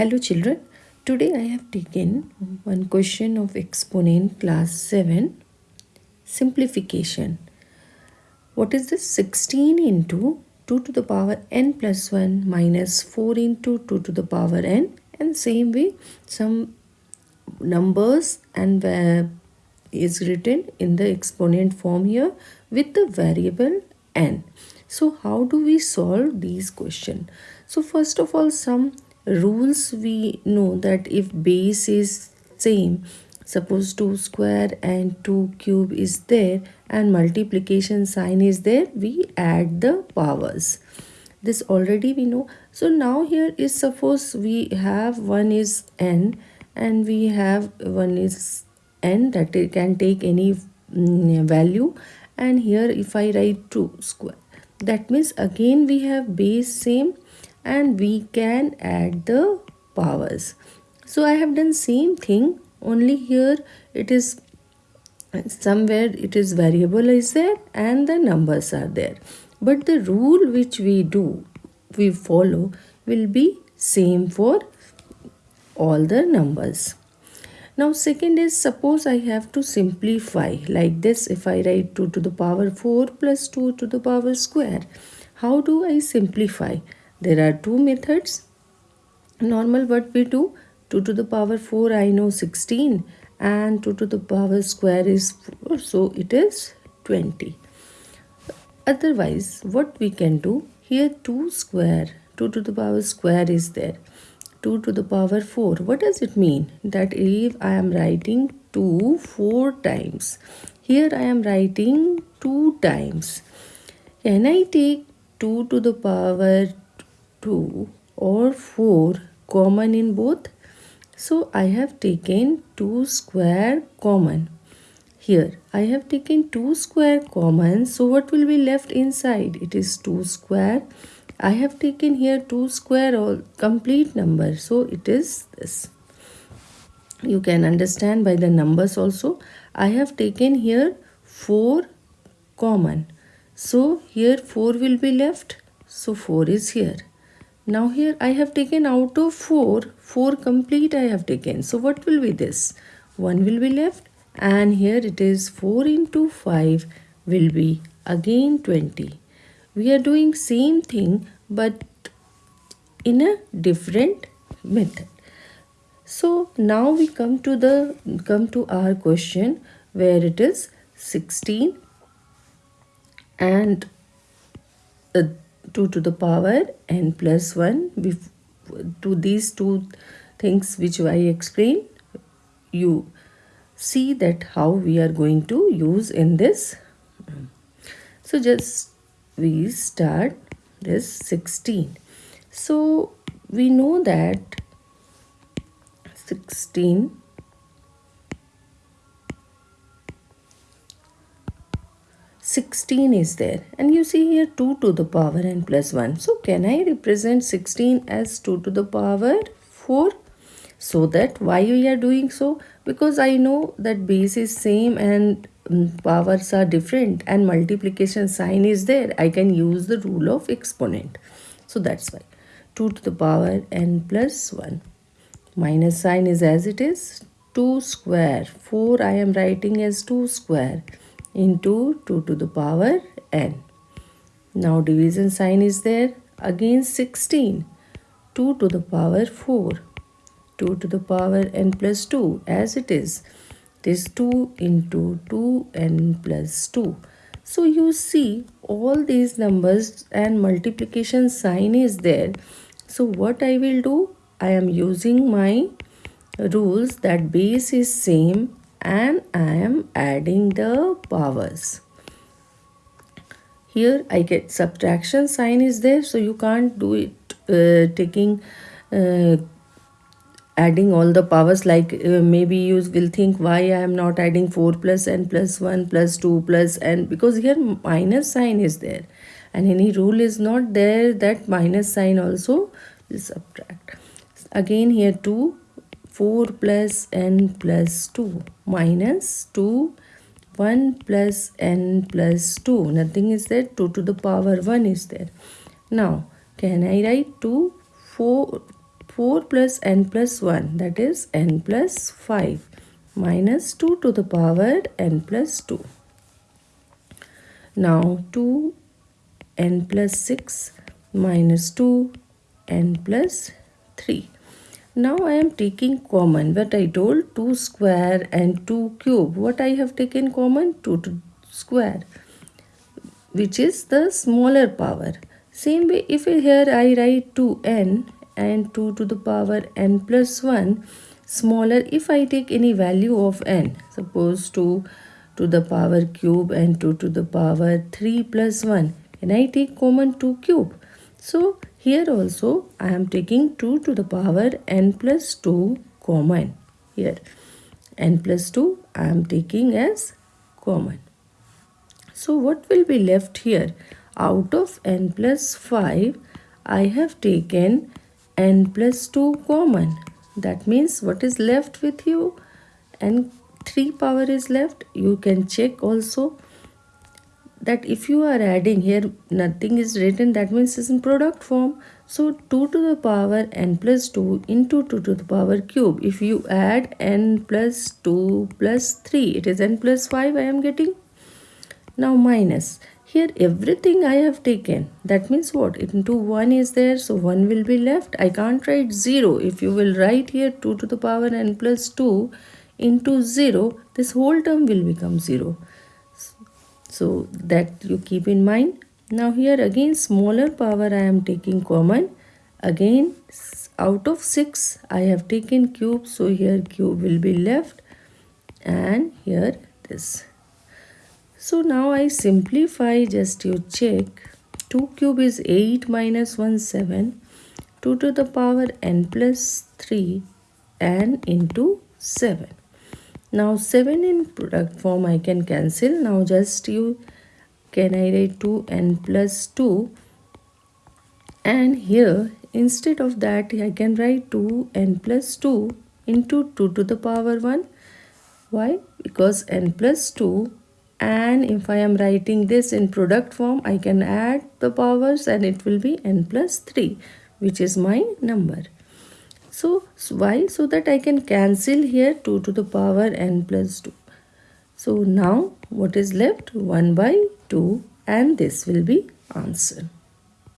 Hello children, today I have taken one question of exponent class 7 simplification. What is this 16 into 2 to the power n plus 1 minus 4 into 2 to the power n and same way some numbers and is written in the exponent form here with the variable n. So how do we solve these question? So first of all some rules we know that if base is same suppose 2 square and 2 cube is there and multiplication sign is there we add the powers. This already we know. So now here is suppose we have one is n and we have one is n that it can take any mm, value. And here if i write 2 square that means again we have base same and we can add the powers so i have done same thing only here it is somewhere it is variable is there and the numbers are there but the rule which we do we follow will be same for all the numbers now second is suppose I have to simplify like this if I write 2 to the power 4 plus 2 to the power square. How do I simplify? There are two methods. Normal what we do 2 to the power 4 I know 16 and 2 to the power square is 4 so it is 20. Otherwise what we can do here 2 square 2 to the power square is there 2 to the power 4 what does it mean that if I am writing 2 4 times here I am writing 2 times can I take 2 to the power 2 or 4 common in both. So I have taken 2 square common. Here I have taken 2 square common. So what will be left inside? It is 2 square. I have taken here 2 square or complete number. So it is this. You can understand by the numbers also. I have taken here 4 common. So here 4 will be left. So 4 is here. Now here I have taken out of 4, 4 complete I have taken. So what will be this? 1 will be left and here it is 4 into 5 will be again 20. We are doing same thing but in a different method. So now we come to the come to our question where it is 16 and uh, 2 to the power n plus 1 to these two things which I explained you see that how we are going to use in this. So just we start this 16 so we know that 16 16 is there. And you see here 2 to the power n plus 1 so can I represent 16 as 2 to the power 4 so that why we are doing so? Because I know that base is same and um, powers are different and multiplication sign is there. I can use the rule of exponent. So that's why. 2 to the power n plus 1 minus sign is as it is. 2 square. 4 I am writing as 2 square into 2 to the power n. Now division sign is there. Again 16. 2 to the power 4. 2 to the power n plus 2 as it is. This 2 into 2n plus 2. So you see all these numbers and multiplication sign is there. So what I will do? I am using my rules that base is same and I am adding the powers. Here I get subtraction sign is there so you can't do it uh, taking uh, adding all the powers like uh, maybe you will think why I am not adding 4 plus n plus 1 plus 2 plus n because here minus sign is there and any rule is not there that minus sign also is subtract. Again here 2 4 plus n plus 2 minus 2 1 plus n plus 2 nothing is there. 2 to the power 1 is there. Now can I write 2 4 4 plus n plus 1 that is n plus 5 minus 2 to the power n plus 2. Now 2 n plus 6 minus 2 n plus 3. Now I am taking common what I told 2 square and 2 cube. What I have taken common 2 square which is the smaller power. Same way if here I write 2n and 2 to the power n plus 1 smaller if I take any value of n suppose 2 to the power cube and 2 to the power 3 plus 1 and I take common 2 cube. So here also I am taking 2 to the power n plus 2 common here n plus 2 I am taking as common. So what will be left here? Out of n plus 5, I have taken n plus 2 common. That means what is left with you? n 3 power is left. You can check also that if you are adding here nothing is written that means it's in product form so 2 to the power n plus 2 into 2 to the power cube if you add n plus 2 plus 3 it is n plus 5 i am getting now minus. Here everything I have taken. That means what? Into 1 is there. So 1 will be left. I can't write 0. If you will write here 2 to the power n plus 2 into 0. This whole term will become 0. So that you keep in mind. Now here again smaller power I am taking common. Again out of 6 I have taken cube. So here cube will be left. And here this. So now I simplify just you check 2 cube is 8 minus 1 7 2 to the power n plus 3 n into 7. Now 7 in product form I can cancel. Now just you can I write 2 n plus 2 and here instead of that I can write 2 n plus 2 into 2 to the power 1. Why? Because n plus 2 and if I am writing this in product form I can add the powers and it will be n plus 3 which is my number. So why? So that I can cancel here 2 to the power n plus 2. So now what is left? 1 by 2 and this will be answer.